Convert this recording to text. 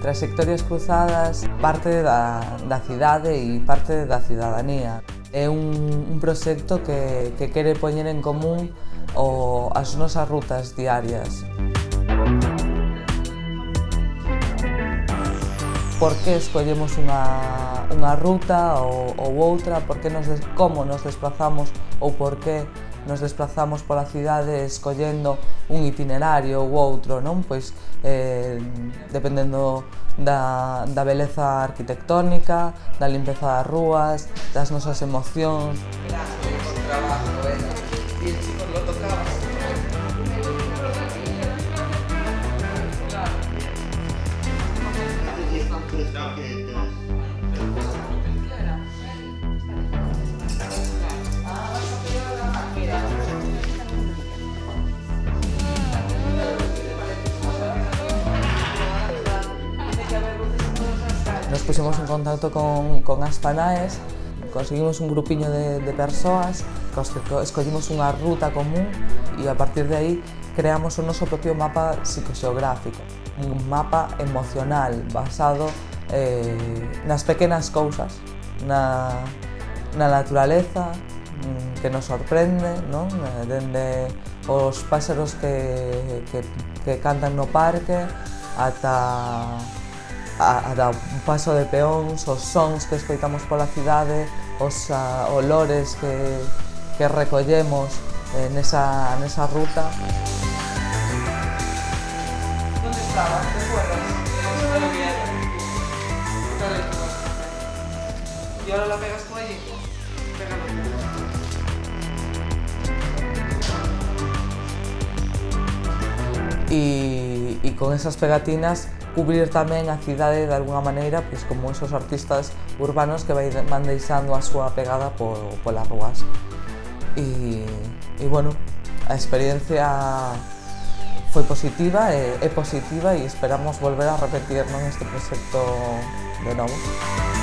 Trayectorias Cruzadas parte da, da cidade e parte da ciudadanía. É un, un proxecto que, que quere poñer en común o, as nosas rutas diarias. por que escollemos unha, unha ruta ou, ou outra, por que nos, como nos desplazamos ou por que nos desplazamos pola cidade escollendo un itinerario ou outro, non? Pois eh, dependendo da, da beleza arquitectónica, da limpeza das rúas, das nosas emocións. Trabajo, eh? Y el chico lo tocaba. nos pusimos en contacto con, con Aspanaes, conseguimos un grupiño de, de persoas, escollimos unha ruta común e a partir de aí creamos o noso propio mapa psicoxeográfico, un mapa emocional basado eh, nas pequenas cousas, na, na naturaleza, mm, que nos sorprende, non? Eh, dende os pásaros que, que, que cantan no parque ata a, a da paso de peóns, os sons que escoitamos pola cidade, os a, olores que, que recollemos eh, nesa, nesa ruta. ¿Dónde estabas? ¿Te acuerdas? ¿Y ahora la pegas con allí? Pégalo. Y, y con esas pegatinas cubrir tamén a cidade de alguna maneira pois, como esos artistas urbanos que vai, van deixando a súa pegada por, polas rúas. E, e bueno, a experiencia foi positiva, é, é positiva e esperamos volver a repetir non este proxecto de novo.